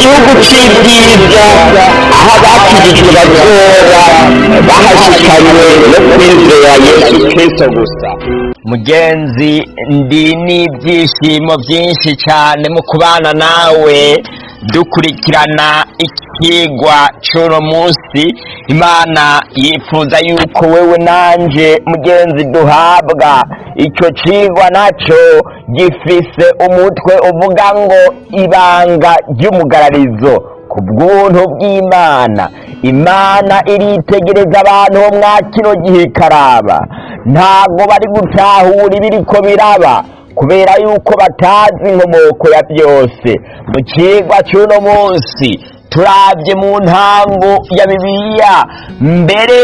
gihugu cy'ibyiza aho bazoba bahashikanywe no kwizera yesu kristo gusa mugenzi ndi n'ibyishimo byinshi cyane mu kubana nawe. Dukurikirana ikigwa cy'uno munsi. Imana yifuza yuko wewe nanje mugenzi duhabwa. Icyo kigwa na cyo gifise umutwe uvuga ngo ibanga ry'umugararizo. Ku bw'ubuntu bw'imana. Imana iritegereza abantu bo mwa kino gihe ikaraba ntabwo bari gutahura ibiriko biraba kubera yuko batazi inkomoko ya byose. Mu kigwa cy'uno munsi turabye mu ntango ya bibiliya. Mbere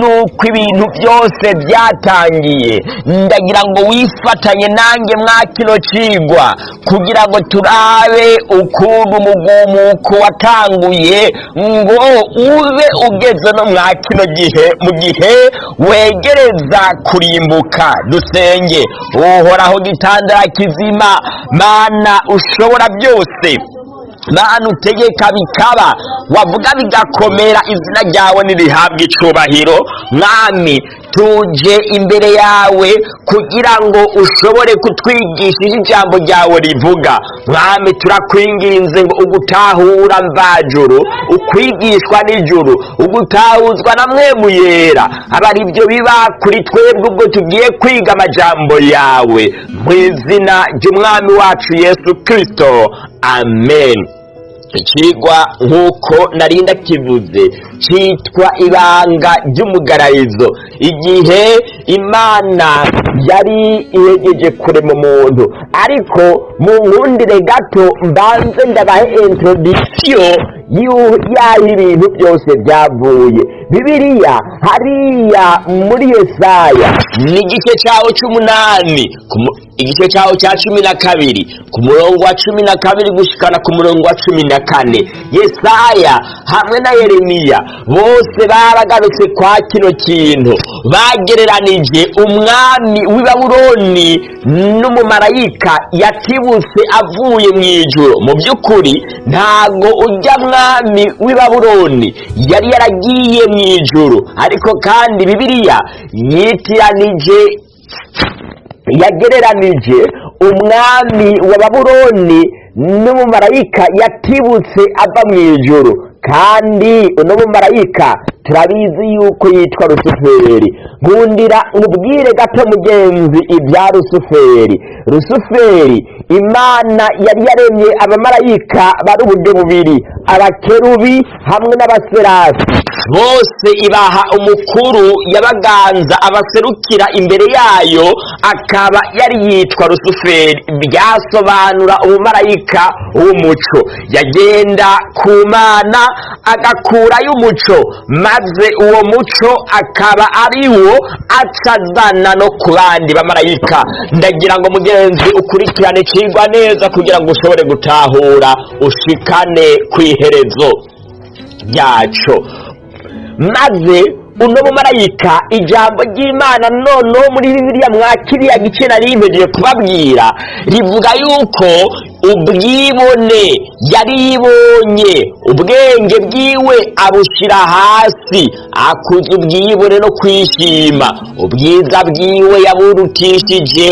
nuko ibintu byose byatangiye ndagira ngo wifatanye nanjye mwa kino kigwa kugira ngo turabe ukuntu umugumuko watanguye ngo ube ugeze no mwa kino gihe mu gihe wegereza kurimbuka. Dusenge uhoraho gitandara kizima mana ushobora byose. Mana utegeka bikaba wavuga bigakomera izina ryawe nirihabwa icubahiro. Mwami tuje imbere yawe kugira ngo ushobore kutwigisha ijambo ryawe rivuga. Mwami turakwinginze ngo ugutahura mvajuru ukwigishwa n'ijuru ugutahuzwa na mwemu yera. Aba ari byo biba kuri twebwe ubwo tugiye kwiga amajambo yawe. Mu izina ry'umwami wacu yesu kirisito amen. Ikigwa nk'uko narinda kivuze cyitwa ibanga ry'umugararizo igihe imana yari ihegeje kurema umuntu ariko mu nkundire gato mbanze ndabahe introdisiyo y'aho ibintu byose byavuye. Bibiliya hariya muri yesaya ni igice cyawo cy'umunani igice cyawo cya cumi na kabiri ku murongo wa cumi na kabiri gushikana ku murongo wa cumi na kane. Yesaya hamwe na yeremiya bose baragarutse kwa kino kintu. Bagereranije umwami w'i babuloni n'umumarayika yatibutse avuye mu ijoro mu by'ukuri ntago ujya mwami w'i babuloni. Yari yaragiye mu ijoro ariko kandi bibiliya yitiranije yagereranije umwami wa babuloni n'umumarayika yatibutse ava mu ijoro kandi uno mumarayika turabizi yuko yitwa rusuferi. Nkundira nkubwire gato mugenzi ibya rusuferi. Rusuferi imana yari yaremye abamarayika bari uburyo bubiri abakerubi hamwe n'abaserasi. Bose ibaha umukuru yabaganza abaserukira imbere yayo akaba yari yitwa rusuferi. Byasobanura umumarayika w'umuco. Yagenda ku mana agakurayo umuco. Maze uwo muco akaba ari wo acazana no ku bandi bamarayika ndagira ngo mugenzi ukurikirane ikigwa neza kugira ngo ushobore gutahura ushikane ku iherezo ryaco. Maze uno mumarayika ijambo ry'imana noneho muri bibiliya mwa kiriya gice nari yimegiye kubabwira rivuga yuko ubwibone yari yibonye ubwenge bwiwe abushyira hasi akuza ubwibone no kwishima. Ubwiza bwiwe yaburutishije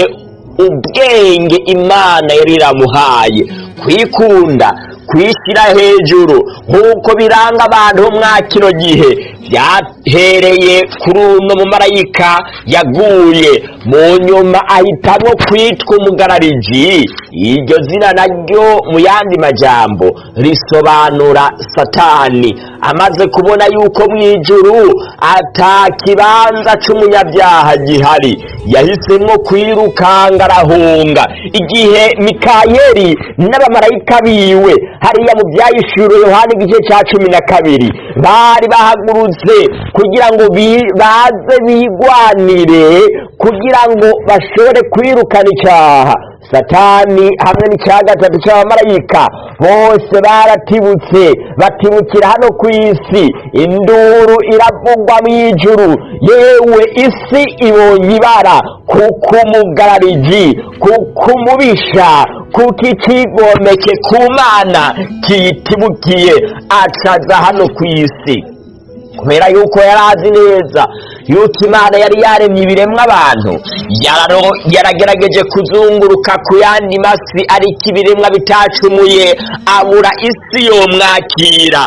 ubwenge imana yari iramuhaye. Kwikunda kwishyira hejuru. Nk'uko biranga abantu mwa kino gihe byahereye kuri uno mumarayika yaguye. Mu nyuma ahitamo kwitwa umugarariji. Iryo zina naryo mu yandi majambo risobanura satani. Amaze kubona yuko mu ijuru ata kibanza c'umunyabyaha gihari. Yahisemo kwirukanga arahunga. Igihe mikayeli n'abamarayika biwe hariya mu byayishuro yohani igice cya cumi na kabiri. Bari bahagurutse kugira ngo baze bigwanire kugira ngo bashobore kwirukana icyaha. Satani hamwe n'icya gatatu cy'abamarayika bose baratibutse batibukira hano ku isi. Induru iravugwa mu ijuru. Yewe isi ibonye ibara kuko umugarariji kuko umubisha kuko ikigomeke ku mana kiyitibukiye acaza hano ku isi. Kubera yuko yari azi neza yuko imana yari yaremye ibiremwa abantu. Yaragerageje kuzunguruka ku yandi masi ariko ibiremwa bitacumuye. Abura isi yomwakira.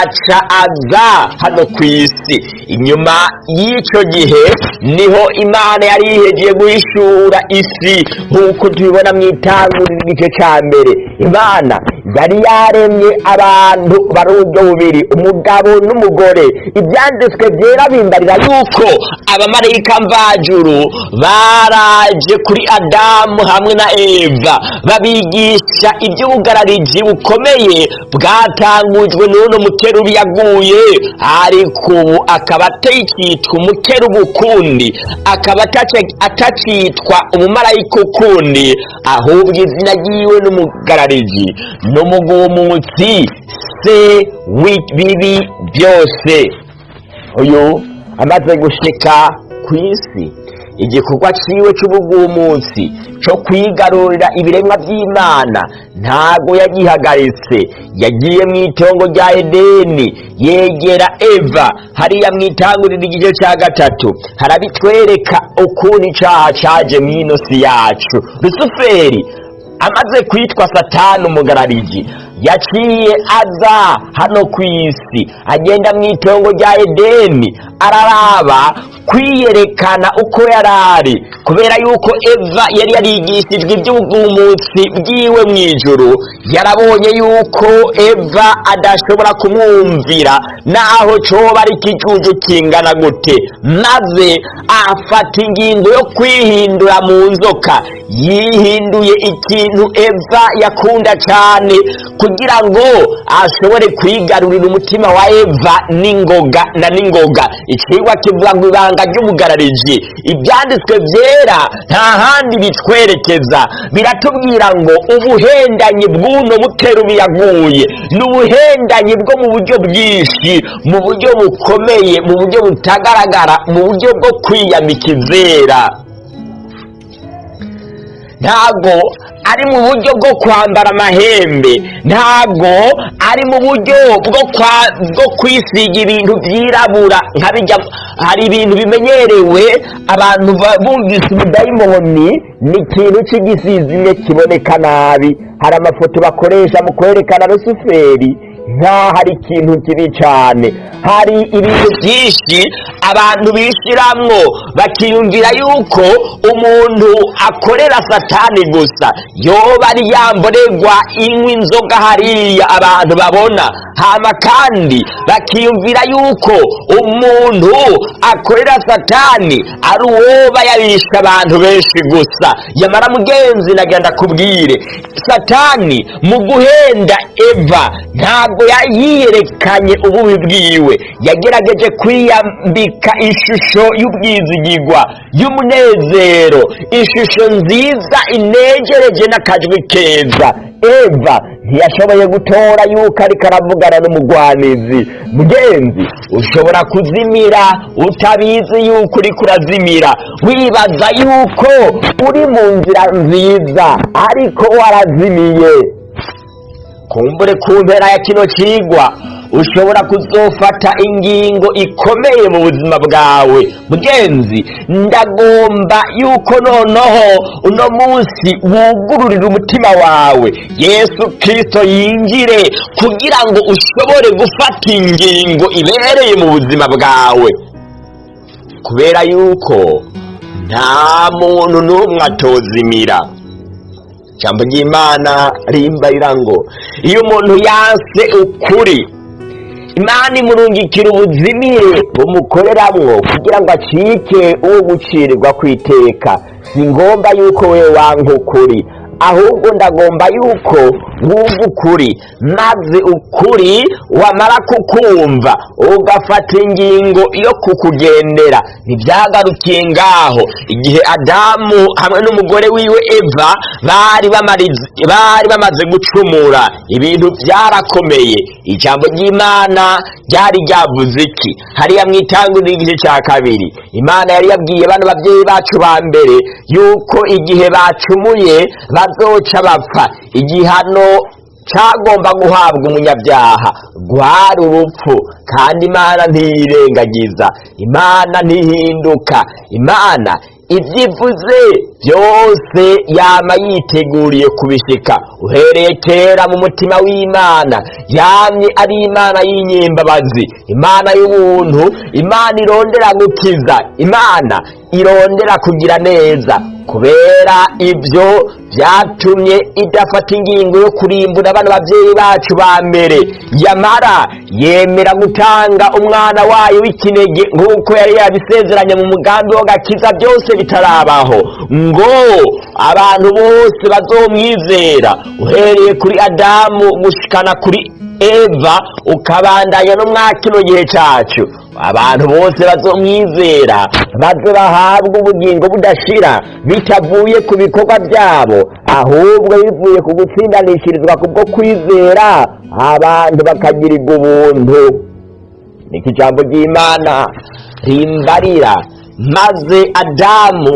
Aca aza hano ku isi. Inyuma y'icyo gihe ni ho imana yari yihegeye guhishura isi. Nk'uko tubibona mu itanguriro igice cya mbere. Imana yari yaremye abantu bari uburyo bubiri. Umugabo n'umugore. Ibyanditswe byera bimbarira yuko abamarayika mvajuru baraje kuri adamu hamwe na eva babigisha iby'ubugarariji bukomeye bwatangujwe n'uno mukerubi yaguye ariko ubu akaba atakitwa umukerubi ukundi akaba atacitwa umumarayika ukundi ahubwo izina ryiwe n'umugarariji n'umugumutsi se w'ibibi byose. Uyu amaze gushika ku isi. Igikorwa ciwe c'ubugumutsi co kwigarurira ibiremwa by'imana ntago yagihagaritse. Yagiye mu itongo rya edeni. Yegera eva. Hariya mu itanguriro igice ca gatatu. Harabitwereka ukuntu icaha caje mw'ino si yacu. Rusuferi amaze kwitwa satani umugarariji. Yaciye aza hano ku isi agenda mu itongo rya edeni araraba kwiyerekana uko yari ari kubera yuko eva yari yarigishijwe iby'ubwumutsi bwiwe mu ijuru yarabonye yuko eva adashobora kumwumvira naho coba ari ikijuju kingana gute maze afata ingingo yo kwihindura mu nzoka. Yihinduye ikintu eva yakunda cyane kugira ngo ashobore kwigarurira umutima wa eva n'ingoga na n'ingoga. Ikigwa kivuga ngo ibanga ry'ubugarariji ibyanditswe byera nta handi bitwerekeza. Biratubwira ngo ubuhendanyi bw'uno mukerubi yaguye ni ubuhendanyi bwo mu buryo bwinshi mu buryo bukomeye mu buryo butagaragara mu buryo bwo kwiyambika izera. Ntabwo ari mu buryo bwo kwambara amahembe. Ntabwo ari mu buryo bwo kwisiga ibintu byirabura. Hari ibintu bimenyerewe abantu ba- bumvise ubudayimoni ni ikintu cy'igisizimwe kiboneka nabi. Hari amafoto bakoresha mu kwerekana rusuferi nk'aho ari ikintu kibi cyane. Hari ibintu byinshi abantu bishiramwo bakiyumvira yuko umuntu akorera satani gusa. Yoba ari yamborerwa inywa inzoga hariya abantu babona. Hama kandi bakiyumvira yuko umuntu akorera satani ari uwoba yabisha abantu benshi gusa. Yamara mugenzi nagenda kubwire satani mu guhenda eva ntabwo yiyerekanye ububi bwiwe. Yagerageje kwiyambika ishusho y'ubwizigigwa y'umunezero. Ishusho nziza inegereje n'akajwi keza. Eva ntiyashoboye gutora yuko ariko aravugana n'umugwanizi. Mugenzi ushobora kuzimira? Utabizi yuko uriko urazimira. Wibaza yuko uri mu nzira nziza ariko warazimiye. Kumbure ku mpera ya kino kigwa ushobora kuzofata ingingo ikomeye mu buzima bwawe. Mugenzi ndagomba yuko noneho uno munsi wugururira umutima wawe. Yesu kirisito yinjire kugira ngo ushobore gufata ingingo ibereye mu buzima bwawe. Kubera yuko nta muntu n'umwe atozimira. Ijambo ry'imana rimbarira ngo iyo umuntu yanse ukuri imana imurungikira ubuzimire bumukoreramwo kugira ngo acike uwo gucirirwa ku iteka. Si ngombwa yuko we wanka ukuri ahubwo ndagomba yuko wumva ukuri maze ukuri wamara kukumva ugafata ingingo yo kukugendera. Ntibyagarukiye ngaho. Igihe adamu hamwe n'umugore wiwe eva bari bamaze gucumura ibintu byarakomeye. Ijambo ry'imana ryari ryavuze iki? Hariya mu itanguriro igice cya kabiri. Imana yari yabwiye bano babyeyi bacu ba mbere yuko igihe bacumuye bazoca bapfa. Igihano cyagomba guhabwa umunyabyaha. Rwari urupfu kandi imana ntiyirengagiza. Imana ntihinduka. Imana ibyivuze byose yama yiteguriye kubishika. Uhereye kera mu mutima w'imana yamye ari imana y'inyembabazi imana y'ubuntu imana irondera gukiza imana irondera kugira neza. Kubera ibyo byatumye idafata ingingo yo kurimbura bano babyeyi bacu ba mbere. Yamara yemera gutanga umwana wayo w'ikinege nk'uko yari yabisezeranye mu mugambi wo gakiza byose bitarabaho. Ngo abantu bose bazomwizera. Uhereye kuri adamu gushikana kuri eva ukabandanya no mwa gihe cyacu abantu bose bazomwizera. Baze bahabwa ubugingo budashira. Bitavuye ku bikorwa byabo. Ahubwo bivuye ku gutsindanishirizwa kubwo kwizera abantu bakagirirwa ubuntu. Niko ijambo ry'imana? Rimbarira maze adamu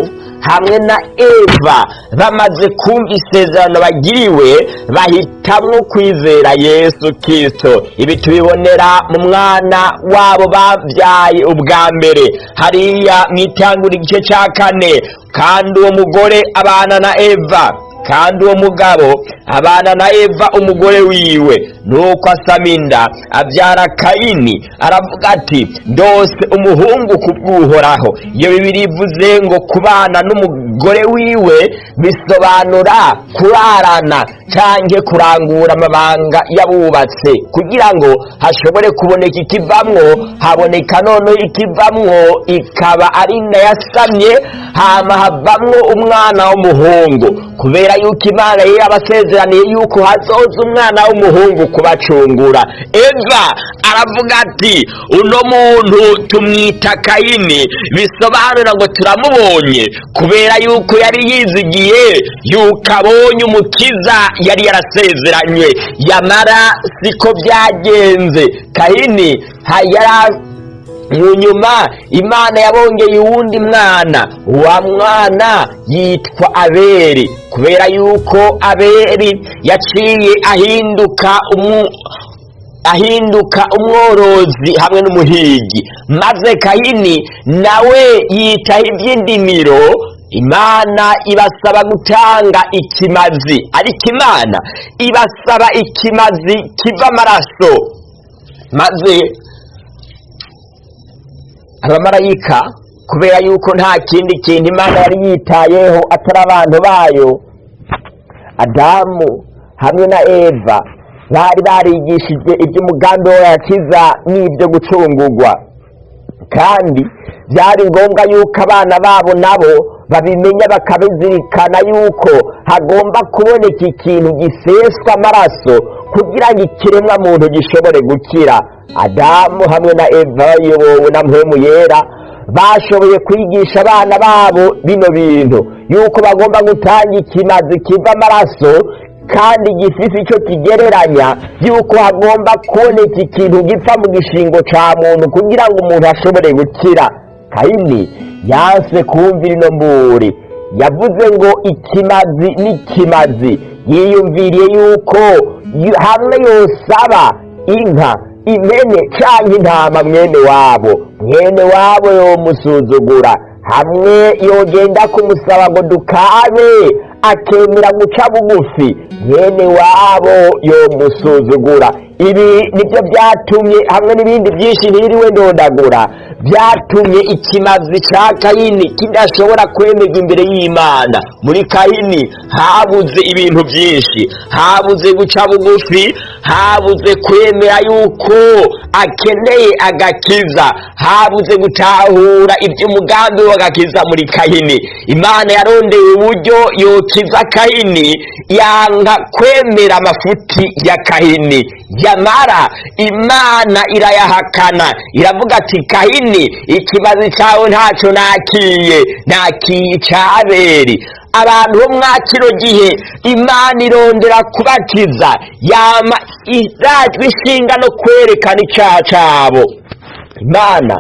hamwe na eva. Bamaze kumva isezerano bagiriwe bahitamwo kwizera yesu kirisito ibi tubibonera mu mwana wabo babyaye ubwa mbere. Hariya mu itangura igice cya kane. Kandi uwo mugore abana na eva kandi uwo mugabo abana na eva umugore wiwe. Nuko asama inda abyara kayini aravuga ati ndose umuhungu kubw'uhoraho. Iyo bibiri ivuze ngo kubana n'umugore wiwe bisobanura kurarana canke kurangura amabanga y'abubatse. Kugira ngo hashobore kuboneka ikivamwo haboneka noneho ikivamwo ikaba ari yasamye hama havamwo umwana w'umuhungu. Kubera yuko imana yari yabasezeraniye yuko hazoza umwana w'umuhungu kubacungura. Eva aravuga ati uno muntu tumwita kayini. Bisobanura ngo turamubonye kubera yuko yari yizigiye yuko abonye umukiza yari yarasezeranywe yamara siko byagenze. Kayini yari nyuma imana yabongeye uwundi mwana. Wa mwana yitwa aberi kubera yuko aberi yaciye ahinduka umu ahinduka umworozi hamwe n'umuhigi. Maze kayini nawe yitaho iby'indimiro. Imana ibasaba gutanga ikimazi. Ariko imana ibasaba ikimazi kiva amaraso. Maze abamarayika kubera yuko nta kindi kintu imana yari yitayeho atari abantu bayo adamu hamwe na eva bari barigishijwe iby'umugambi wo yakiza n'ibyo gucungurwa. Kandi byari ngombwa yuko abana babo nabo babimenya bakabizirikana yuko hagomba kuboneka ikintu giseswa amaraso kugira ngo ikiremwa muntu gishobore gukira. Adamu hamwe na eva bayobowe na mpemu yera bashoboye kwigisha abana babo bino bintu yuko bagomba gutanga ikimazi kiva amaraso kandi gifite icyo kigereranya yuko hagomba kuboneka ikintu gipfa mu gishingo cya muntu kugira ngo umuntu ashobore gukira. Kayini yanse kumvira ino mburi. Yavuze ngo ikimazi n'ikimazi. Yiyumviriye yuko yu- hamwe yosaba inka impene cyangwa intama mwene wabo. Mwene wabo yomusuzugura. Hamwe yogenda kumusaba ngo dukabe akemera guca bugufi. Mwene wabo yomusuzugura. Ibi ni byo byatumye hamwe n'ibindi byinshi ntiriwe ndondagura byatumye ikimazi cya kayini kidashobora kwemerwa imbere y'imana. Muri kayini habuze ibintu byinshi. Habuze guca bugufi. Habuze kwemera yuko akeneye agakiza. Habuze gutahura iby'umugambi w'agakiza muri kayini. Imana yarondeye uburyo yokiza kayini yanga kwemera amafuti ya kayini. Yamara imana irayahakana. Iravuga ati kayini ikibazo cyawe ntacyo nakiye nakiye icyaberi abantu bo mwa kino gihe imana irondera kubakiza yama irajwe ishinga no kwerekana icyaha cyabo. Imana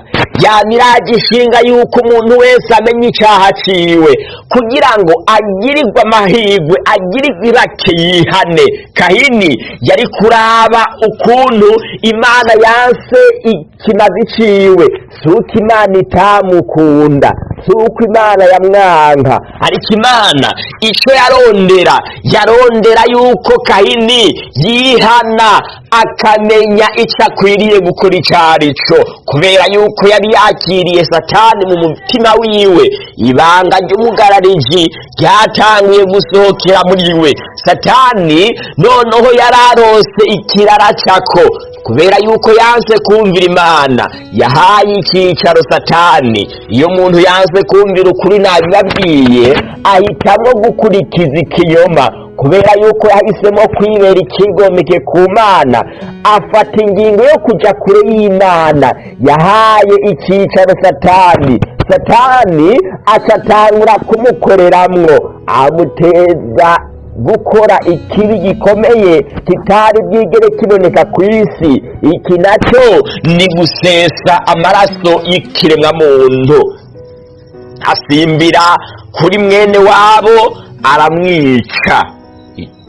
yamiraga ishinga yuko umuntu wese amenya icyaha ciwe. Kugira ngo agirirwe amahirwe agirirwe ibake yihane. Kahini yari kuraba ukuntu imana yanse ikimazi ciwe. Si uko imana itamukunda. Si uko imana yamwanka ariko imana icyo yarondera yarondera yuko kahini yihana akamenya icyo akwiriye gukora icyo ari cyo kubera yuko yari yakiriye satani mu mutima wiwe. Ibanga ry'umugarariji ryatangiye gusohokera muri we. Satani noneho yararose ikirara cako kubera yuko yanse kumvira imana. Yahaye icyicaro satani. Iyo umuntu yanse kumvira ukuri nabibabwiye ahitamo gukurikiza ikinyoma kubera yuko yahisemo kwibera ikigomeke ku mana afata ingingo yo kujya kure y'imana. Yahaye icyicaro satani. Satani acatangura kumukoreramwo. Amuteza gukora ikibi gikomeye kitari bwigere kiboneka ku isi. Iki na cyo ni gusesa amaraso y'ikiremwamuntu. Asimbira kuri mwene wabo aramwica.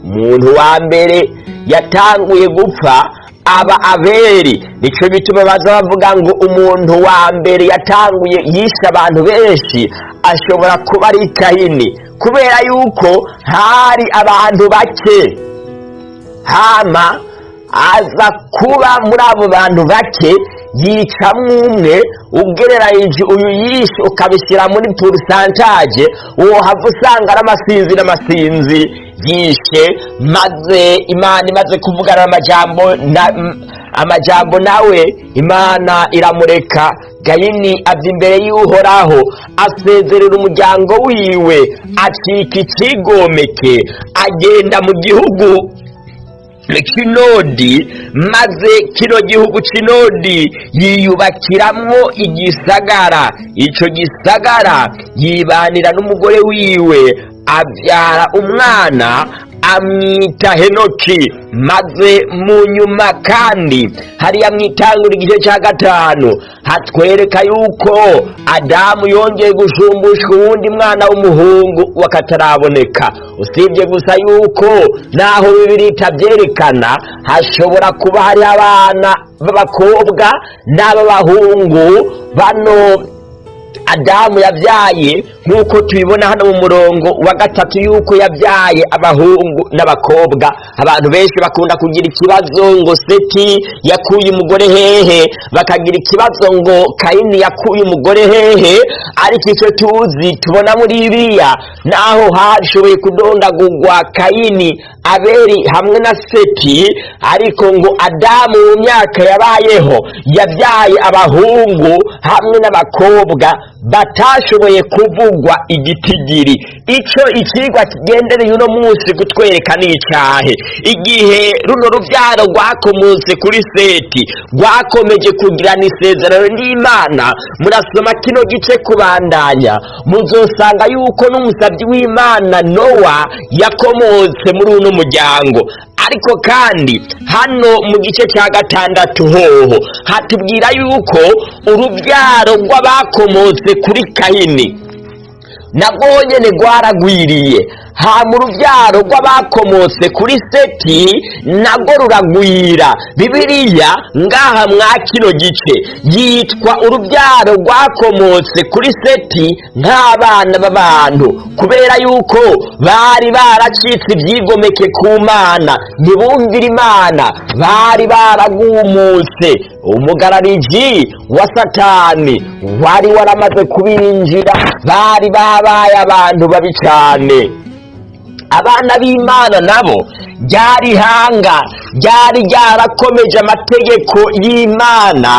Umuntu wa mbere yatanguye gupfa aba aberi ni cyo bituma baza bavuga ngo umuntu wa mbere yatanguye yishe abantu benshi ashobora kuba ari kahini kubera yuko hari abantu bake. Hama aza kuba muri abo bantu bake yicamwo umwe ugereranyije uyu yishe ukabishyira muri purisantaje uwo hava usanga ari amasinzi n'amasinzi. Yishe maze imana imaze kuvugana amajambo amajambo nawe imana iramureka. Gayini ava imbere y'uhoraho asezerera umuryango wiwe. Acika ikigomeke agenda mu gihugu. Kinodi maze kino gihugu kinodi yiyubakiramwo igisagara. Icyo gisagara yibanira n'umugore wiwe abyara umwana amwita henoki maze mu nyuma kandi hariya mwitangura igice cya gatanu. Hatwereka yuko adamu yongeye gushumbushwa uwundi mwana w'umuhungu wakataraboneka. Usibye gusa yuko naho bibiri itabyerekana hashobora kuba hari abana b'abakobwa n'ab'abahungu bano adamu yabyaye nk'uko tubibona hano mu murongo wa gatatu y'uko yabyaye abahungu n'abakobwa. Abantu benshi bakunda kugira ikibazo ngo seti yakuye umugore hehe? Bakagira ikibazo ngo kayini yakuye umugore hehe? Ariko icyo tuzi tubona muri biriya naho hashoboye kudondagurwa kayini aberi hamwe na seti ariko ngo adamu mu myaka yabayeho yabyaye abahungu hamwe n'abakobwa batashoboye kuvugwa igitigiri. Icyo ikigwa kigendereye uno munsi kutwereka ni icyahe igihe runo rubyaro rwakomotse kuri seti rwakomeje kugirana isezerano n'imana murasoma kino gice kubandanya. Muzosanga yuko n'umusabyi w'imana nowa yakomotse muri uno muryango. Ariko kandi hano mu gice cya gatandatu hoho hatubwira yuko urubyaro rw'abakomotse kuri kahini. Nabwo nyine rwaragwiriye hama urubyaro rw'abakomotse kuri seti nago ruragwira. Bibiliya ngaha mwa kino gice. Yitwa urubyaro rwakomotse kuri seti nk'abana b'abantu. Kubera yuko bari baracitse ibyigomeke ku mana. Ntibumvire imana. Bari baragumutse umugarariji wa satani. Wari waramaze kubinjira bari babaye abantu babi cyane abana b'imana nabo ryari ihanga ryari ryarakomeje amategeko y'imana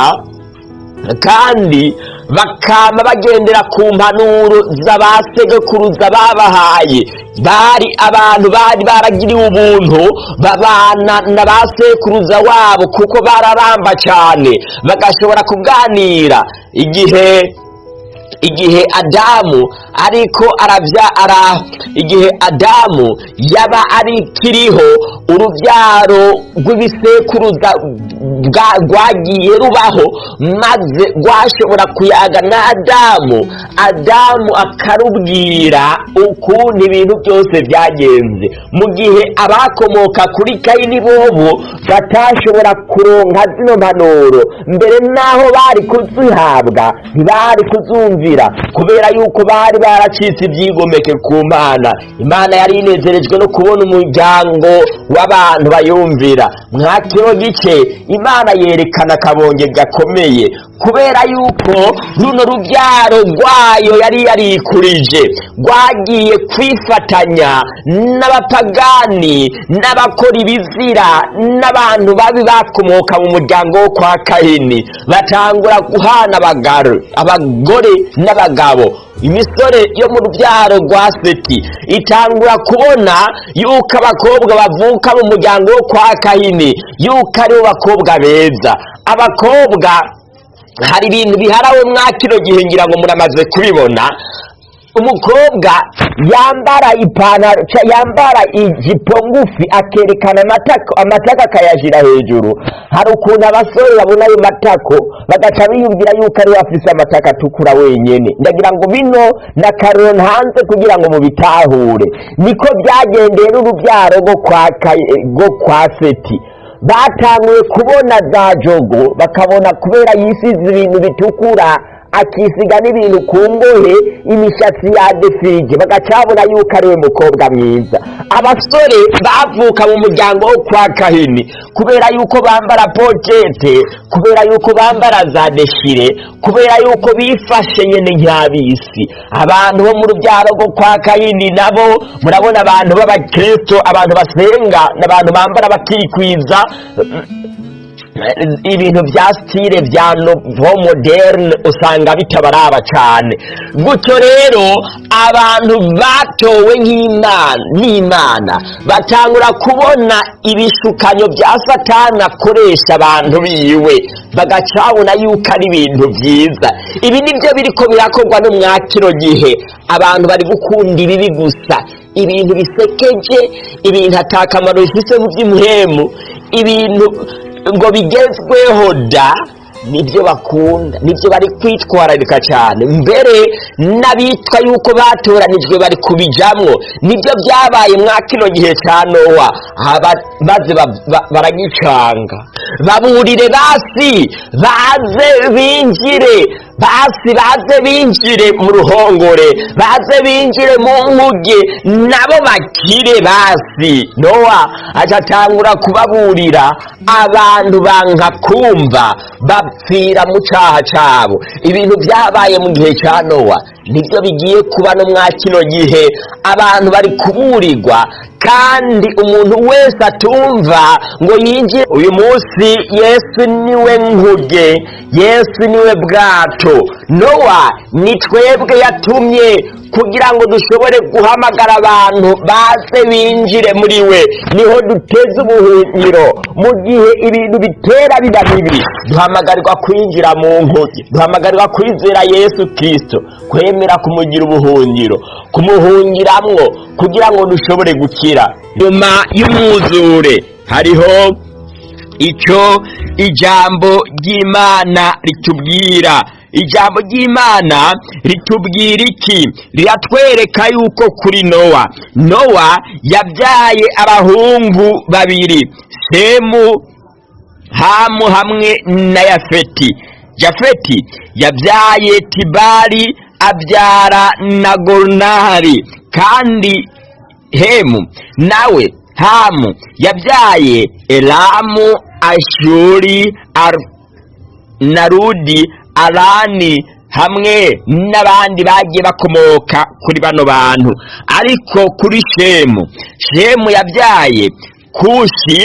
kandi bakama bagendera ku mpanuro z'abasegekuruza babahaye. Bari abantu bari baragiriwe ubuntu babana na ba sekuruza wabo kuko bararamba cyane bagashobora kuganira igihe igihe adamu ariko arabya ara igihe adamu yaba arikiriho urubyaro rw'ibisekuruza rwagiye rubaho maze rwashobora kuyaga na adamu. Adamu akarubwira ukuntu ibintu byose byagenze. Mu gihe abakomoka kuri kayini bobo batashobora kuronka zino mpanuro mbere n'aho bari kuzihabwa ntibari kuzumvira. Kubera yuko bari baracitse ibyigomeke ku mana. Imana yari inezerejwe no kubona umuryango w'abantu bayumvira. Mwa kino gice imana yerekana akabonge gakomeye. Kubera yuko runo rubyaro rwayo yari yarikurije rwagiye kwifatanya n'abapagani n'abakora ibizira n'abantu babi bakomoka mu muryango wo kwa kahini. Batangura guhana abagore n'abagabo. Imisore yo mu rubyaro rwa seti itangura kubona yuko abakobwa bavuka mu muryango wo kwa kahini yuko ari bo bakobwa beza. Abakobwa hari ibintu biharawe mwa kino gihe ngira ngo muramaze kubibona umukobwa yambara ipantaro yambara ijipo ngufi akerekana amatako akayashyira hejuru. Hari ukuntu abasore babona ayo matako bagaca biyumvira yuko ari we afise amatako atukura wenyene. Ndagira ngo bino na karoni hanze kugira ngo mubitahure. Niko kwa Kayi- rwo kwa seti. Batanguye kubona za jogo bakabona kubera yisize ibintu bitukura akisiga n'ibintu ku ngohe imishatsi ya defirige bagacabona yuko ari we mukobwa mwiza. Abasore bavuka mu muryango wo kwa kahini kubera yuko bambara pojete kubera yuko bambara za deshire kubera yuko bifashe nyene nk'abisi abantu bo mu rubyaro rwo kwa kahini nabo murabona abantu b'abakristo abantu basenga n'abantu bambara bakikwiza ibintu bya stile bya novo moderne usanga bitabaraba cyane. Gutyo rero abantu batowe n'imana batangura kubona ibishukanyo bya satani akoresha abantu biwe. Bagacabona yuko ari ibintu byiza. Ibi ni byo biriko birakorwa no gihe. Abantu bari gukunda ibibi gusa. Ibintu bisekeje ibintu atakamaro bifise mu by'imuhemu ibintu ngo bigezweho da ni byo bakunda ni byo bari kwitwararika cyane. Mbere n'abitwa yuko batoranijwe bari kubijamwo ni byo byabaye mwa kino gihe cya nowa. Maze ba- ba- baragicanga. Baburire basi baze binjire. Basi baze binjire mu ruhongore baze binjire mu nkuge. Nabo bakire basi. Nowa agatangura kubaburira. Abantu banka kumva bapfira mu cyaha cyabo ibintu byabaye mu gihe cya nowa ni byo bigiye kuba no mwa kino gihe. Abantu bari kuburirwa kandi umuntu wese atumva ngo yinjire. Uyu munsi yesu ni we nkuge yesu ni we bwato. Nowa ni twebwe yatumye kugira ngo dushobore guhamagara abantu baze binjire muri we. Niho duteze ubuhungiro. Mu gihe ibintu bitera biba bibi duhamagarirwa kwinjira mu nkuge duhamagarirwa kwizera yesu kirisito kwemera kumugira ubuhungiro kumuhungiramwo kugira ngo dushobore gukira. Nyuma y'umwuzure hariho icyo ijambo ry'imana ritubwira ijambo ry'imana ritubwira iki? Riratwereka yuko kuri nowa. Nowa yabyaye abahungu babiri semu hamu hamwe na yafeti. Jafeti yabyaye tibari abyara na gorunari kandi hemu nawe hamu yabyaye elamu ashuri Ar narudi arani hamwe n'abandi bagiye bakomoka kuri bano bantu. Ariko kuri shemu shemu yabyaye kushi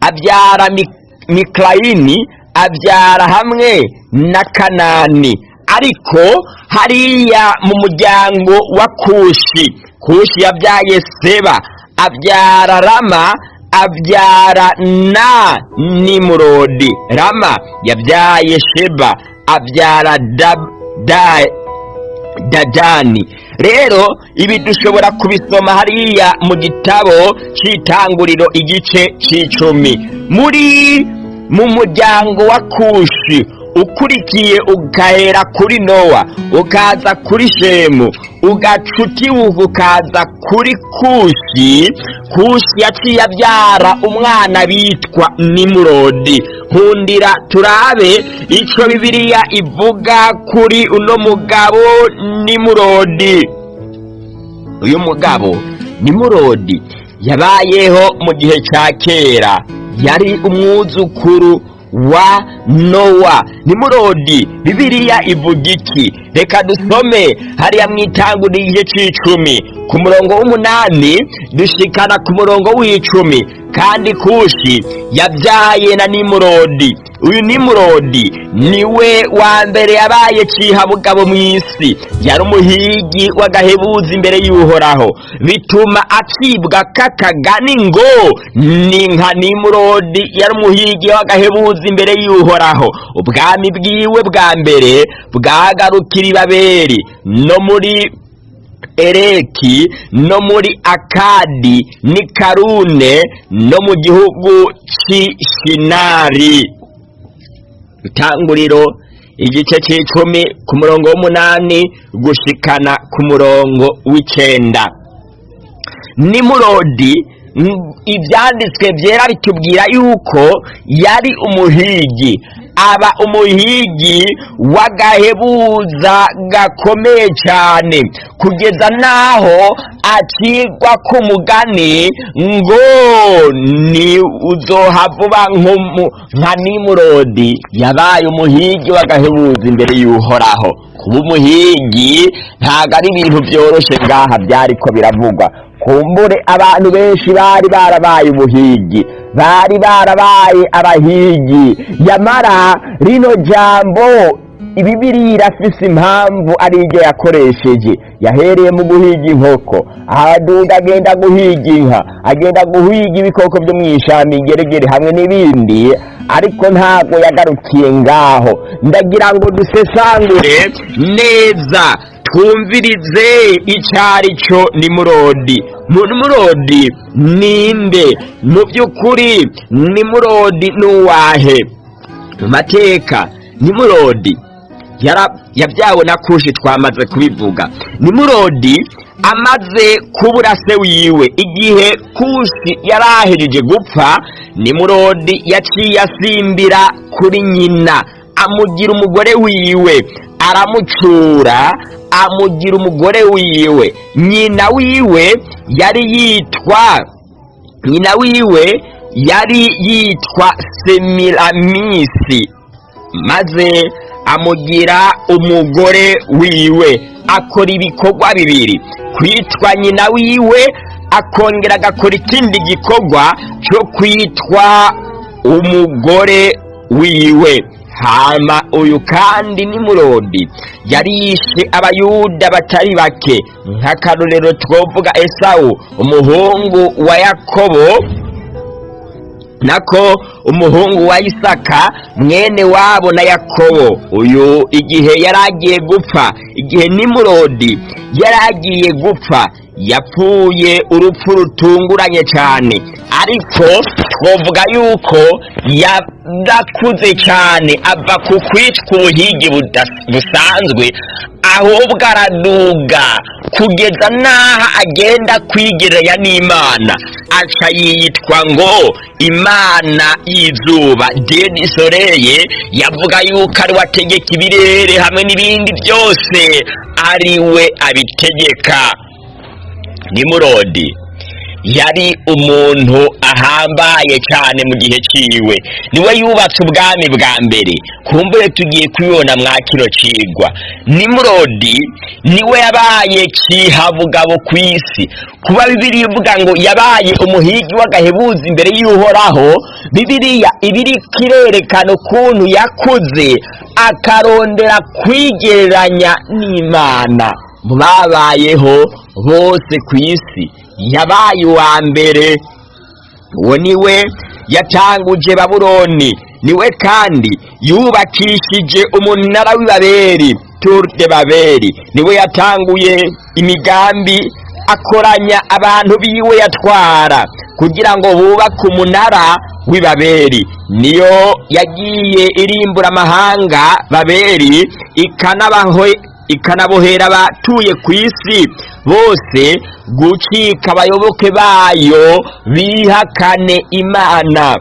abyara Mi- mikarayini abyara hamwe na kanani. Ariko hariya mu muryango wa kushi kushi yabyaye seba abyara rama abyara na nimurodi. Rama yabyaye sheba abyara dadani rero ibi dushobora kubisoma hariya mu gitabo cy'itanguriro igice cy'icumi muri mu muryango wa kushi ukurikiye ugahera kuri nowa ukaza kuri shemu ugaca ukaza kuri kushi. Kushi yaciye abyara umwana bitwa nimurodi. Nkundira turabe icyo bibiliya ivuga kuri uno mugabo nimurodi. Uyu mugabo nimurodi yabayeho mu gihe cya kera. Yari umwuzukuru wa nowa nimurodi bibiliya ivuga iki reka dusome hariya mu itanguriro igice cy'icumi ku murongo w'umunani dushikana ku murongo w'icumi. Kandi kushi yabyaye na nimurodi. Uyu nimurodi ni we wa mbere yabaye cihabugabo mu isi. Yari umuhigi w'agahebuza imbere y'uhoraho. Bituma acibwa kakagani ngo ni nka nimurodi yari umuhigi w'agahebuza imbere y'uhoraho. Ubwami bwiwe bwa mbere bwagarukira ibaberi no muri ereki no muri akadi ni karune no mu gihugu cy'ishinari itanguriro igice cy'icumi ku murongo w'umunani gushikana ku murongo w'icenda. Nimurodi ibyanditswe byera bitubwira yuko yari umuhigi. Aba umuhigi w'agahebuza gakomeye cyane. Kugeza n'aho acirwa k'umugani ngo ni uzohavuba nk'umu- nka nimurodi. Yabaye umuhigi w'agahebuza imbere y'uhoraho. Kuba umuhigi ntabwo ari ibintu byoroshye ngaha byariko biravugwa. Kumbure abantu benshi bari barabaye ubuhigi. Bari barabaye abahigi. Yamara rino jambo ibibiri irafise impamvu ari iryo yakoresheje. Yahereye mu guhiga inkoko. Ahaduga agenda guhiga inka. Agenda guhiga ibikoko byo mu ishamba ingeregere hamwe n'ibindi. Ariko ntabwo yagarukiye ngaho. Ndagira ngo dusesangure neza. Twumvirize icyari cyo nimurodi nimurodi ninde mu by'ukuri nimurodi n'uwahe? Mu mateka nimurodi yara- yabyawe na kushi twamaze kubivuga. Nimurodi amaze kubura se wiwe. Igihe kushi yari ahejeje gupfa nimurodi yaciye asimbira kuri nyina. Amugira umugore wiwe. Aramucura amugira umugore wiwe. Nyina wiwe yari yitwa nyina wiwe yari yitwa semiramisi maze amugira umugore wiwe. Akora ibikorwa bibiri. Kwitwa nyina wiwe akongera agakora ikindi gikorwa cyo kwitwa umugore wiwe. Hama uyu kandi ni murodi yari yishe abayuda batari bake. Nk'akarorero twovuga esawu umuhungu wa yakobo nako umuhungu wa isaka mwene wabo na yakobo. Uyu igihe yari agiye gupfa igihe nimurodi yari agiye gupfa. Yapfuye urupfu rutunguranye cyane. Ariko twavuga yuko yarakuze cyane ava ku kwicwa ubuhigi busanzwe ahubwo araduga kugeza n'aho agenda kwigereranya n'imana. Aca yitwa ngo imana y'izuba. Dedi soreye yavuga yuko ari we ategeka ibirere hamwe n'ibindi byose ari we abitegeka. Nimurodi yari umuntu ahambaye cyane mu gihe ciwe. Niwe yubatse ubwami bwa mbere. Kumbure tugiye kubibona mwa kino cigwa nimurodi ni we yabaye cihabugabo ku isi. Kuba bibiri ivuga ngo yabaye umuhigi w'agahebuza imbere y'uhoraho bibiriya ibiri kirerekana ukuntu yakuze akarondera kwigereranya n'imana. Babayeho bose ku isi. Yabaye uwa mbere uwo ni we yatanguje babuloni. Niwe kandi yubakishije umunara w'ibaberi tour de baberi ni we yatanguye imigambi akoranya abantu biwe yatwara kugira ngo bubake umunara w'ibaberi niyo yagiye irimbura amahanga baberi ikanabohera abatuye ku isi bose gucika abayoboke bayo bihakane imana.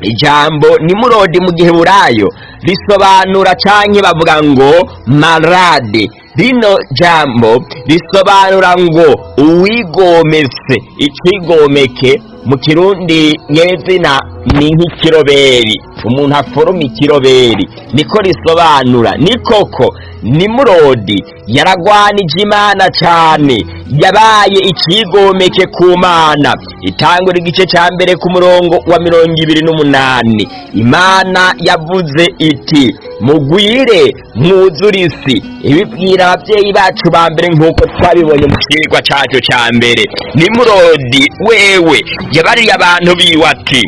Ijambo nimurodi mu gihe burayo risobanura canke bavuga ngo marade. Rino jambo risobanura ngo uwigometse icigomeke. Mu kirundi nyezina ni nk'ikiroberi umuntu aforoma ikiroberi. Niko risobanura. Ni koko nimurodi yaragwanije imana cyane yabaye ikigomeke ku mana. Itangura igice cya mbere ku murongo wa mirongo ibiri n'umunani. Imana yavuze iti mugwire mwuzure isi ibibwira ababyeyi bacu ba mbere nk'uko twabibonye mu kigwa cyacu cya mbere. Nimurodi wewe. Yabariye abantu biwe ati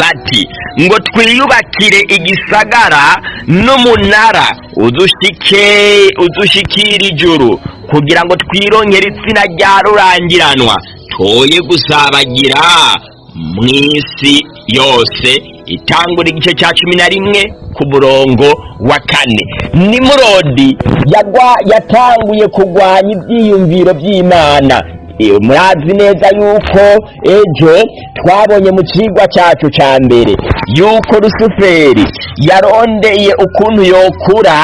bati ngo twiyubakire igisagara n'umunara udushike udushikira ijuru kugira ngo twirongere itsina rya rurangiranwa. Toye gusabagira mu isi yose itangura igice cya cumi na rimwe ku murongo wa kane. Nimurodi yatanguye kurwanya ibyiyumviro by'imana murazi neza yuko ejo twabonye mu kigwa cyacu cya mbere. Yuko rusuferi yarondeye ukuntu yokura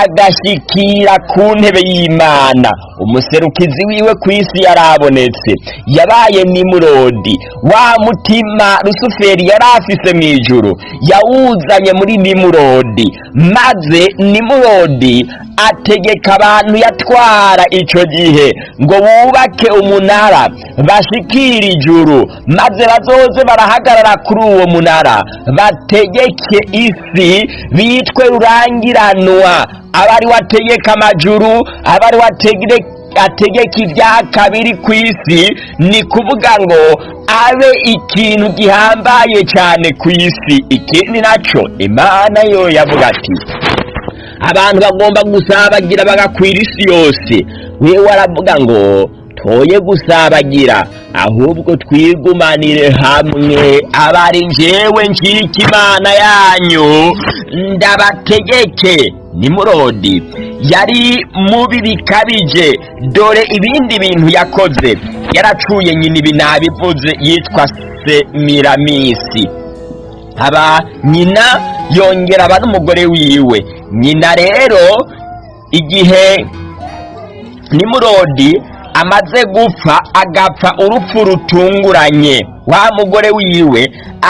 agashyikira ku ntebe y'imana. Umuserukizi wiwe ku isi yarabonetse. Yabaye nimurodi. Wa mutima rusuferi yari afise mu ijuru. Yawuzanye muri nimurodi. Maze nimurodi ategeka abantu yatwara icyo gihe ngo bubake umunara bashikire ijuru maze bazoze barahagarara kuri uwo munara. Bategeke isi bitwe rurangiranwa. Abari wategeka amajuru abari wategeka ategeka ibya kabiri ku isi ni kuvuga ngo abe ikintu gihambaye cyane ku isi. Ikindi na cyo imana yo yavuga ati abantu bagomba gusabagira bagakwira isi yose. Wewe aravuga ngo toye gusabagira ahubwo twigumanire hamwe. Abari njyewe njyika imana yanyu. Ndabategeke. Nimurodi. Yari mubi bikabije dore ibindi bintu yakoze. Yaracuye nyina ibi nabivuze yitwa semiramisi aba nyina yongera aba n'umugore wiwe. Nyina rero igihe nimurodi amaze gupfa agapfa urupfu rutunguranye. Wa mugore wiwe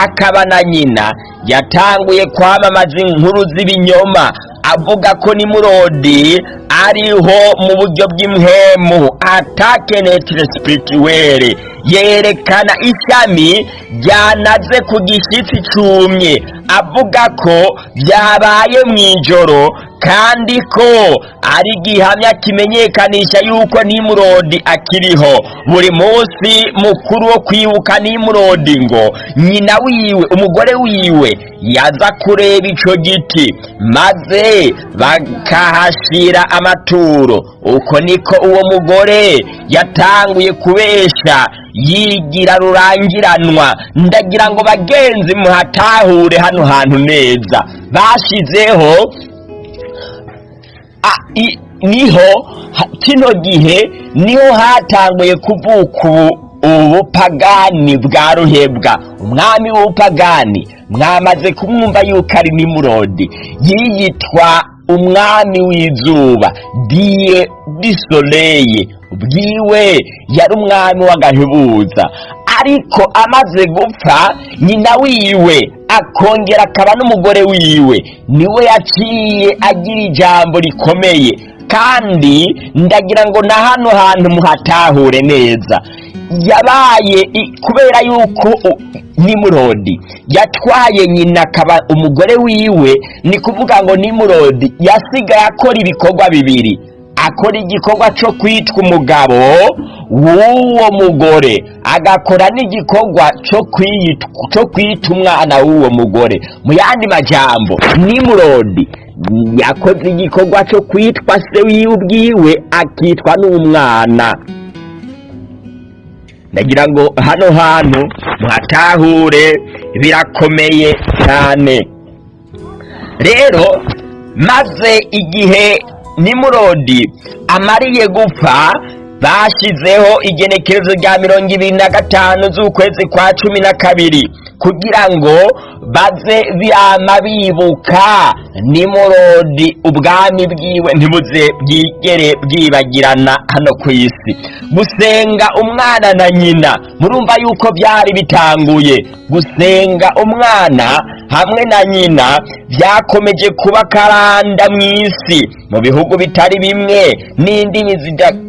akaba na nyina. Yatanguye kwamamaza inkuru z'ibinyoma. Avuga ko nimurodi ariho mu buryo bw'imhemu atakenetire spirituwere yerekana ishami ryanaze ku gishyitsi cyumye. Avuga ko byabaye mu ijoro kandi ko ari gihamya kimenyekanisha yuko nimurodi akiriho. Buri munsi mukuru wo kwibuka nimurodi ngo nyina wiwe umugore wiwe yaza kureba ico giti. Maze bakahashira amaturo. Uko niko uwo mugore yatanguye kubesha yigira rurangiranwa. Ndagira ngo bagenzi muhatahure hano hantu neza. I- ni ho kino gihe ni ho hatanguye kuvuka ubu ubupagani bwa ruhebwa umwami w'ubupagani mwamaze kumwumva yuko ari nimurodi. Yiyitwa umwami w'izuba diye disoleye bwiwe yari umwami w'agahebuza. Ariko amaze gupfa nyina wiwe akongera akaba n'umugore wiwe. Niwe yaciye agira ijambo rikomeye. Kandi ndagira ngo na hano hantu muhatahure neza. Yabaye kubera yuko nimurodi yatwaye nyina akaba umugore wiwe ni kuvuga ngo nimurodi yasigaye akora ibikorwa bibiri. Akora igikorwa cyo kwitwa umugabo w'uwo mugore agakora n'igikorwa cyo kwita umwana w'uwo mugore. Mu yandi majambo nimurodi yakoze igikorwa cyo kwitwa se wiwe ubwiwe akitwa n'umwana. Ndagira ngo hano hantu muhatahure birakomeye cyane. Rero maze igihe nimurodi amariye gupfa bashyizeho igenekerezo rya mirongo ibiri na gatanu z'ukwezi kwa cumi na kabiri. Kugira ngo baze byama bibuka. Nimurodi ubwami bwiwe ntibuze bwigere bwibagirana hano ku isi. Gusenga umwana na nyina murumva yuko byari bitanguye. Gusenga umwana hamwe na nyina byakomeje kuba karanda mu isi. Mu bihugu bitari bimwe n'indimi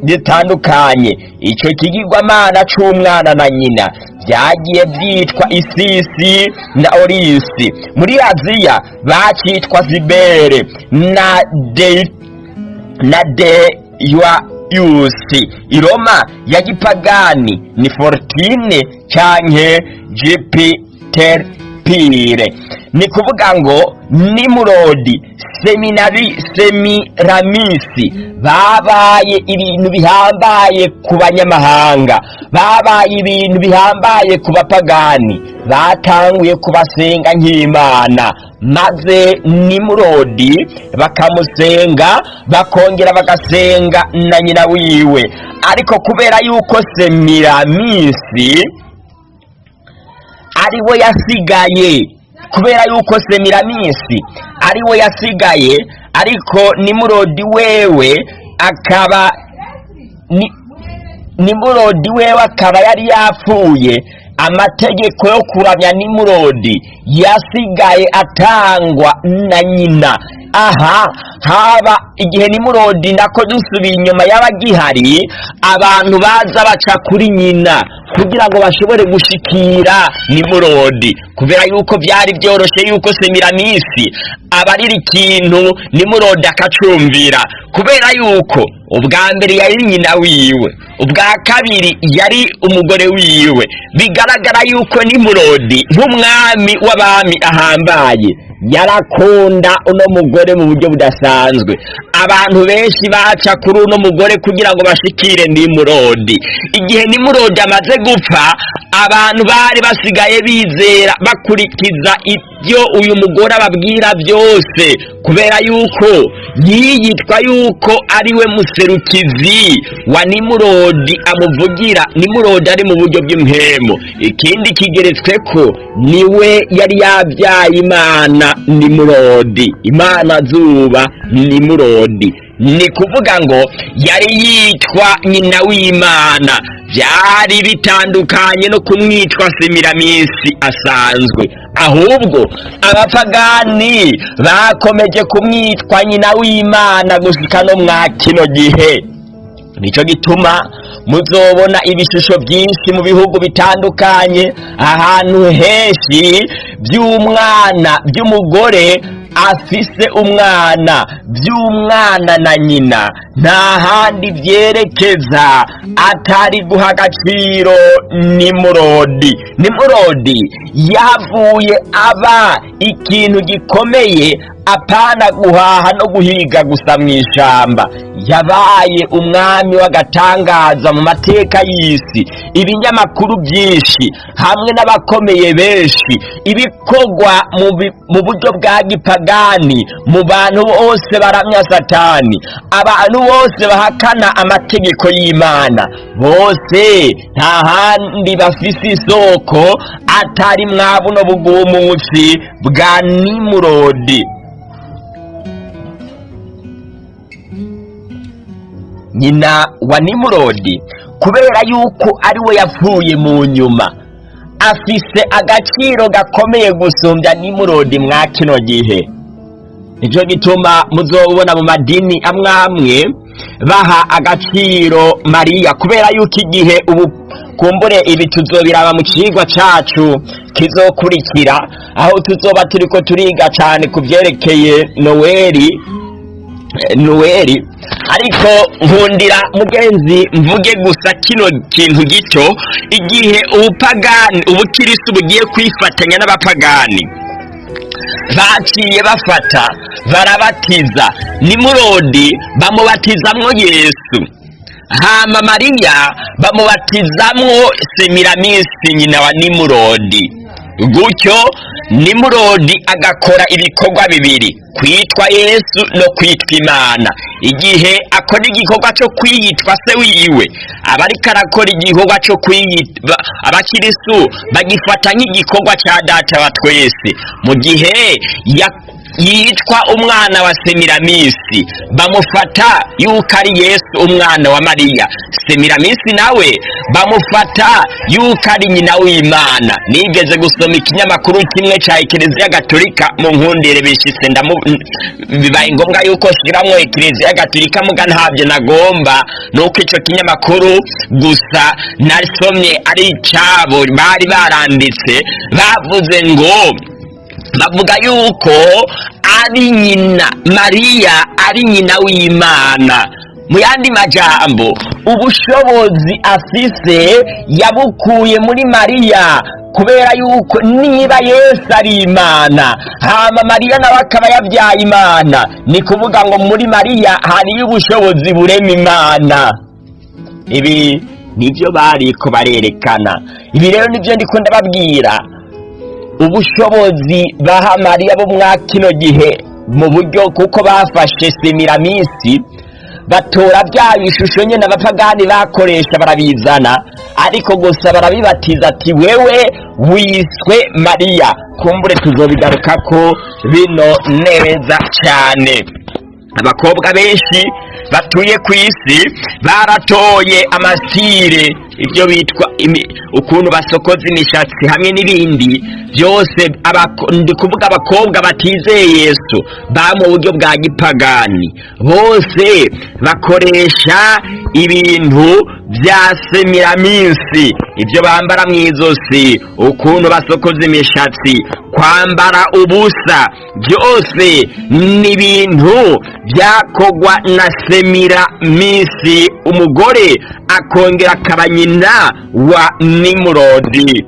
zitandukanye. Icyo kigirwamana cy'umwana na nyina byagiye byitwa isisi na orisi. Muri aziya bakitwa zibere na de na de yusi. Iroma ya gipagani ni fortine canke jupiterpire ni kuvuga ngo nimurodi seminari semiramisi babaye ibintu bihambaye ku banyamahanga. Babaye ibintu bihambaye ku bapagani. Batanguye kubasenga nk'imana. Maze nimurodi bakamusenga bakongera bagasenga na nyina wiwe. Ariko kubera yuko semiramisi ari we yasigaye kubera yuko semiramisi ari we yasigaye ariko nimurodi wewe akaba ni- nimurodi wewe akaba yari yapfuye amategeko yo kuramya nimurodi yasigaye atangwa na nyina. Aha haba igihe nimurodi nako dusubiye inyuma y'abagihari abantu baza baca kuri nyina kugira ngo bashobore gushikira nimurodi. Kubera yuko byari byoroshye yuko semiramisi abarira ikintu nimurodi akacumvira. Kubera yuko ubwa mbere yari nyina wiwe ubwa kabiri yari umugore wiwe. Bigaragara yuko nimurodi nk'umwami w'abami ahambaye. Yarakunda uno mugore mu buryo budasanzwe. Abantu benshi baca kuri uno mugore kugira ngo bashikire nimurodi. Igihe nimurodi amaze gupfa abantu bari basigaye bizera bakurikiza ibyo uyu mugore ababwira byose kubera yuko yiyitwa yuko ari we muserukizi wa nimurodi amuvugira. Nimurodi ari mu buryo bw'impemo ikindi kigeretswe ko ni we yari yabyaye imana nimurodi. Imana zuba nimurodi. Ni kuvuga ngo yari yitwa nyina w'imana. Byari bitandukanye no kumwitwa semiramisi asanzwe. Ahubwo abapagani bakomeje kumwitwa nyina w'imana gushika no mwa kino gihe. Nicyo gituma muzobona ibishusho byinshi mu bihugu bitandukanye ahantu henshi by'umwana by'umugore afise umwana by'umwana na nyina. Nta handi byerekeza atari guha agaciro nimurodi nimurodi yavuye aba ikintu gikomeye apana guhaha no guhiga gusa mu ishamba. Yabaye umwami w'agatangaza mu mateka y'isi. Ibinyamakuru byinshi hamwe n'abakomeye benshi. Ibikorwa mu buryo bwa gipagani mu bantu bose baramya satani. Abantu bose bahakana amategeko y'imana. Bose nta handi bafise isoko atari mwabuno bugumutsi bwa nimurodi nyina wa nimurodi kubera yuko ari we yapfuye mu nyuma. Afise agaciro gakomeye gusumbya nimurodi mwa kino gihe. Nicyo gituma muzobona mu madini amwe amwe baha agaciro mariya kubera yuko igihe ubu kumbure ibi tuzobiraba mu kigwa cacu kizokurikira. Aho tuzoba turiko turiga cane ku vyerekeye noweli noweli ariko nkundira mugenzi mvuge gusa kino kintu gito igihe ubupagani ubukirisi bugiye kwifatanya n'abapagani. Baciye bafata barabatiza. Nimurodi bamubatizamwo yesu. Hama mariya bamubatizamwo semiramisi nyina wa nimurodi gutyo nimurodi agakora ibikorwa bibiri. Kwitwa yesu no kwitwa imana. Igihe akora igikorwa cyo kwiyitwa se wiwe. Aba ariko arakora igikorwa cyo kwiyitwa abakirisu bagifata nk'igikorwa cya data wa twese. Mu gihe yitwa umwana wa semiramisi bamufata yuko ari yesu umwana wa mariya. Semiramisi nawe bamufata yuko ari nyina w'imana. Nigeze gusoma ikinyamakuru kimwe cya ekereziya gatolika mu nkundire bishitse ndamu bibaye ngombwa yuko shiramwo ekereziya gatolika muga ntabyo nagomba nuko icyo kinyamakuru gusa nasomye ari icyabo bari baranditse bavuze ngo bavuga yuko ari nyina mariya ari nyina w'imana. Mu yandi majambo ubushobozi afise yabukuye muri mariya kubera yuko niba yesu ari imana hama mariya nawe akaba yabyaye imana. Ni kuvuga ngo muri mariya hariyo ubushobozi burema imana. Ibi ni byo bariko barerekana. Ibi rero ni byo ndiko ndababwira. Ubushobozi baha mariya bo mwa kino gihe mu buryo kuko bafashe semiramisi batora bya bishusho nyine abapagani bakoresha barabizana. Ariko gusa barabibatiza ati wewe wiswe mariya. Kumbure tuzobigaruka ko bino neza cyane. Abakobwa benshi batuye ku isi baratoye amasire. Ibyo bitwa ukuntu basokoza imishatsi hamwe n'ibindi byose ndi kuvuga abakobwa batizeye yesu ba mu buryo bwa gipagani. Bose bakoresha ibintu bya semiraminsi ibyo bambara mu izosi ukuntu basokoza imishatsi kwambara ubusa byose ni ibintu byakogwa na semiraminsi umugore akongera akaba nyina wa nimurodi.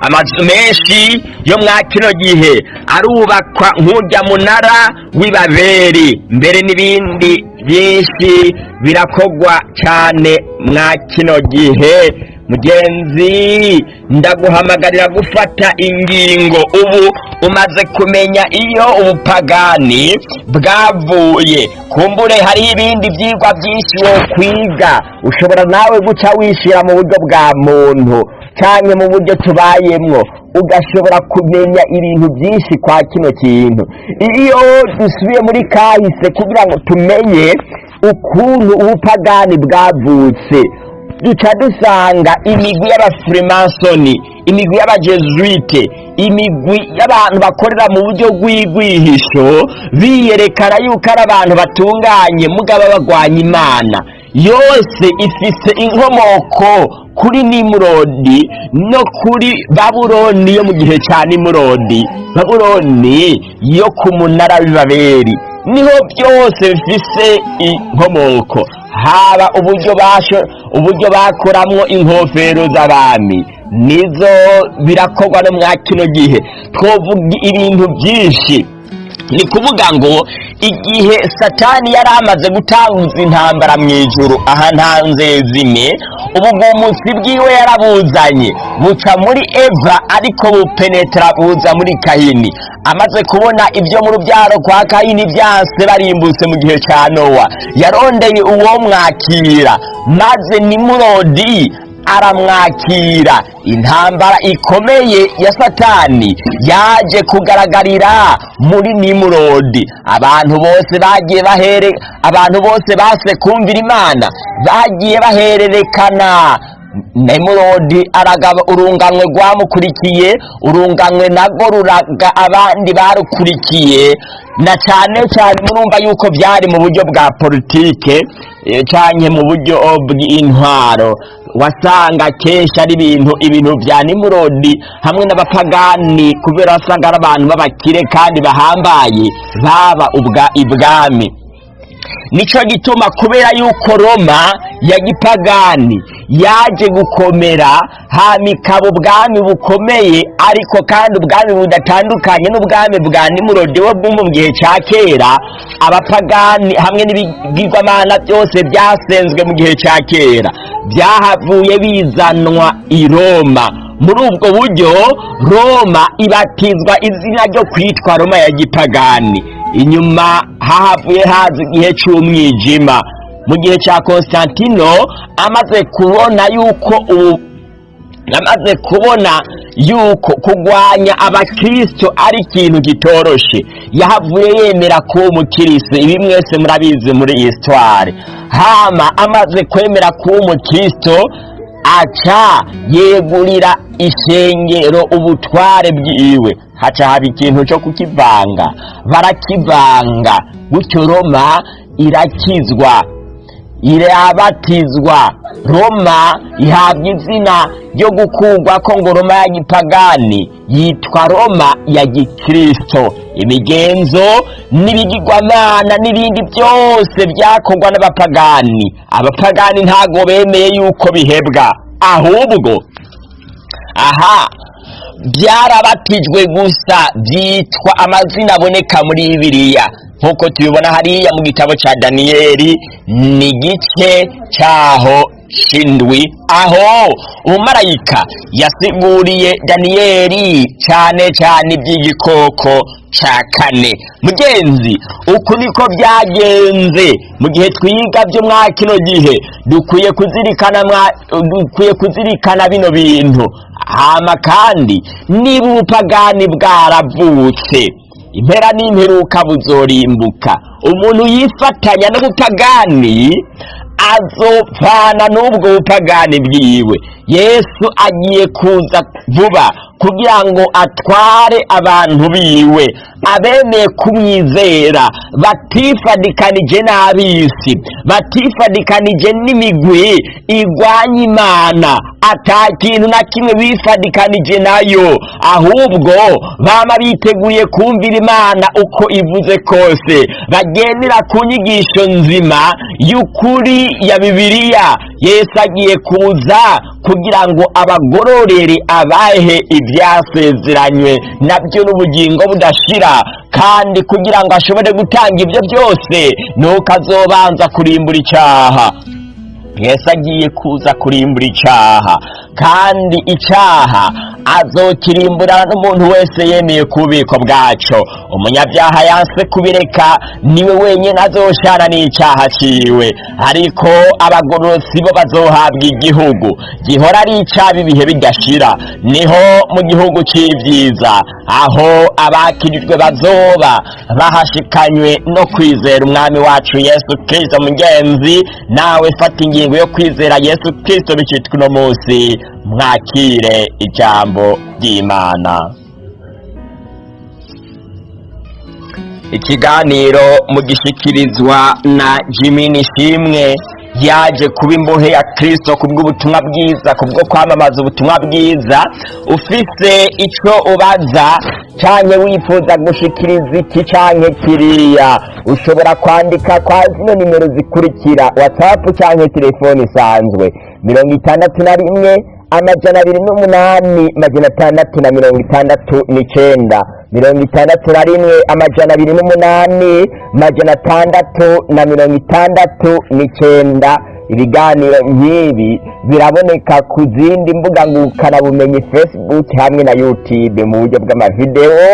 Amazu menshi yo mwa kino gihe arubakwa nk'urya munara w'ibaberi. Mbere n'ibindi byinshi birakogwa cyane mwa kino gihe. Mugenzi ndaguhamagarira gufata ingingo. Ubu umaze kumenya iyo ubupagani bwavuye. Kumbure hariho ibindi byigwa byinshi wo kwiga. Ushobora nawe guca wishyira mu buryo bwa muntu cyane mu buryo tubayemwo. Ugashobora kumenya ibintu byinshi kwa kino kintu. Iyo dusubiye muri kahise kugira ngo tumenye ukuntu ubupagani bwavutse duca dusanga imigwi y'abafurimasoni imigwi y'abajesuite imigwi y'abantu bakorera mu buryo bw'igwihisho biyerekana yuko ari abantu batunganye mugaba bagwanya imana. Yose ifise inkomoko kuri nimurodi no kuri babuloni yo mu gihe cya nimurodi. Babuloni yo ku munara w'ibaberi ni ho byose bifise inkomoko. Haba uburyo bakoramwo inkofero z'abami. Nizo birakorwa no mwa kino gihe. Twovuga ibintu byinshi. Ni kuvuga ngo igihe satani yari amaze gutanguza intambara mu ijuru aha nta nzezime ubugumutsi bwiwe yarabuzanye. Buca muri eva ariko bupenetra buza muri kayini amaze kubona ibyo mu rubyaro kwa kayini byase barimbutse mu gihe cya nowa. Yarondeye uwo mwakira maze nimurodi aramwakira. Intambara ikomeye ya satani yaje kugaragarira muri nimurodi. Abantu bose bagiye bahere abantu bose base kumvira imana. Bagiye bahererekana. Nimurodi aragaba urunganwe rwamukurikiye urunganwe nago ruraga abandi barukurikiye. Na cyane cyane murumva yuko byari mu buryo bwa politike eh, canke mu buryo bw'intwaro wasanga kenshi ari ibintu ibintu bya nimurodi hamwe n'abapagani kubera wasanga ari abantu b'abakire kandi bahambaye baba ubwa ibwami. Nico gituma kubera yuko roma ya gipagani yaje gukomera hama ikaba ubwami bukomeye ariko kandi ubwami budatandukanye n'ubwami bwa nimurodi wo mu gihe cya kera abapagani hamwe n'ibigirwamana byose byasenzwe mu gihe cya kera. Byahavuye bizanwa i roma. Muri ubwo buryo roma ibatizwa izina ryo kwitwa roma ya gipagani. Inyuma hahavuye haza igihe cy'umwijima mu gihe cya constantino amaze kubona yuko ubu amaze kubona yuko kurwanya abakristo ari ikintu kitoroshe yahavuye yemera kuba umukristo. Ibi mwese murabizi muri histoire hama amaze kwemera kuba umukristo aca yegurira ishengero ubutware bwiwe. Haca haba ikintu cyo kukivanga. Barakivanga. Gutyo roma irakizwa. Irabatizwa roma ihabwa izina ryo gukurwa ko ngo roma ya gipagani yitwa roma ya gikristo. Imigenzo n'ibigirwamana n'ibindi byose byakorwa n'abapagani. Abapagani ntago bemeye yuko bihebwa. Ahubwo aha byarabatijwe gusa byitwa amazina aboneka muri bibiliya. Nk'uko tubibona hariya mu gitabo cya daniyeli ni igice cyaho shindwi. Aho umumarayika yasiguriye daniyeli cyane cyane iby'igikoko cya kane. Mugenzi uku niko byagenze. Mu gihe twiga byo mwa kino gihe dukwiye kuzirikana dukwiye kuzirikana bino bintu. Hama kandi niba ubupagani bwaravutse. Impera n'imperuka buzorimbuka. Umuntu yifatanya n'ubupagani azopfana n'ubwo bupagani bwiwe. Yesu agiye kuza vuba. Kugira ngo atware abantu biwe. Abemeye kumwizera batifadikanije n'ab'isi batifadikanije n'imigwi igwanya imana. Ata kintu na kimwe bifadikanije na yo ahubwo bama biteguye kumvira imana uko ivuze kose. Bagendera ku nyigisho nzima y'ukuri ya bibiliya. Yesu agiye kuza kugira ngo abagororere abahe ibyasezeranywe na byo n'ubugingo budashira. Kandi kugira ngo ashobore gutanga ibyo byose nuko azobanza kurimbura icyaha. Yesu agiye kuza kurimbura icyaha. Kandi icyaha azokirimbura n'umuntu wese yemeye ku bubiko bwaco umunyabyaha yanse kubireka ni we wenyine azoshana n'icyaha ciwe. Ariko abagororotsi bo bazohabwa igihugu. Gihora ari icyaba ibihe bidashira ni ho mu gihugu c'ivyiza. Aho abakirijwe bazoba. Bahashikanywe no kwizera umwami wacu yesu kristo mugenzi. Nawe fata ingingo yo kwizera yesu kristo bicitwa uno munsi. Mwakire ijambo. Ry'imana. Ikiganiro mugishikirizwa na jimmy nishimwe yaje kuba imbohe ya kirisito kubw'ubutumwa bwiza kubwo kwamamaza ubutumwa bwiza. Ufise icyo ubaza cyane wifuza gushikiriza iki cyane kiriya? Ushobora kwandika kwa zino nimero zikurikira. Watsapu cyangwa telefone isanzwe. Mirongo itandatu na rimwe amajana abiri n'umunani majana atandatu na mirongo itandatu n'icyenda. Mirongo itandatu na rimwe amajana abiri n'umunani majana atandatu na mirongo itandatu n'icyenda. Ibiganiro nk'ibi biraboneka ku zindi mbuga ngurukanabumenyi facebook hamwe na youtube mu buryo bw'amavidewo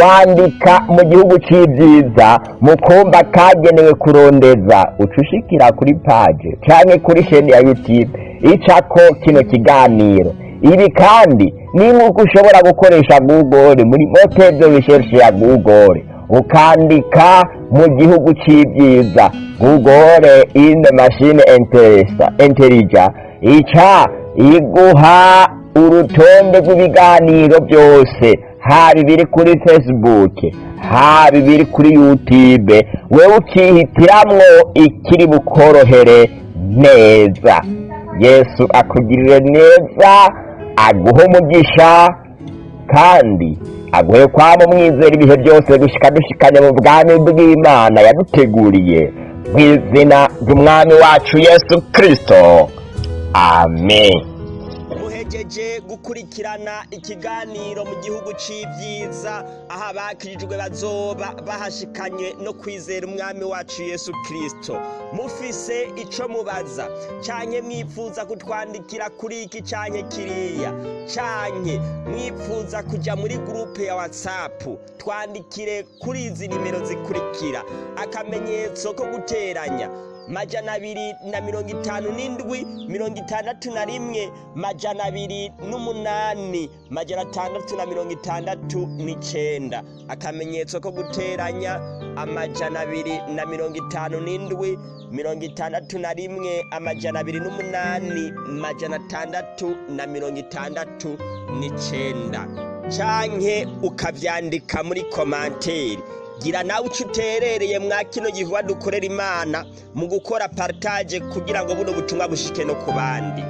wandika mu gihugu cy'ibyiza mu kumba kagenewe kurondeza. Uca ushikira kuri paje cyangwa kuri sheni ya youtube icako kino kiganiro. Ibi kandi ni nk'uko ushobora gukoresha google muri motezo recherche ya google. Ukandika mu gihugu cy'ibyiza google in the machine intelligence ica iguha urutonde rw'ibiganiro byose. Haba ibiri kuri facebook haba ibiri kuri youtube. Wewe ukihitiramwo ikiri bukorohere neza. Yesu akugirire neza aguhe umugisha kandi aguhe kwaba umwizera ibihe byose gushika dushikanye mu bwami bw'imana yaduteguriye mu izina ry'umwami wacu yesu kirisito amen. Muhejeje gukurikirana ikiganiro mu gihugu cy'ibyiza aho abakirijwe bazoba bahashikanye no kwizera umwami wacu yesu kirisito mufise icyo mubaza. Cyane mwifuza kutwandikira kuri iki cyane kiriya? Cyane mwifuza kujya muri gurupe ya watsapu twandikire kuri izi nimero zikurikira. Akamenyetso ko guteranya. Majana abiri na mirongo itanu n'indwi mirongo itandatu na rimwe majana abiri n'umunani majana atandatu na mirongo itandatu n'icyenda akamenyetso ko guteranya amajana abiri na mirongo itanu n'indwi mirongo itandatu na rimwe amajana abiri n'umunani majana atandatu na mirongo itandatu n'icyenda canke ukavyandika muri komanteri gira nawe uco uterereye mwa kino gikorwa dukorera imana mu gukora partage kugira ngo buno butumwa bushike no ku bandi.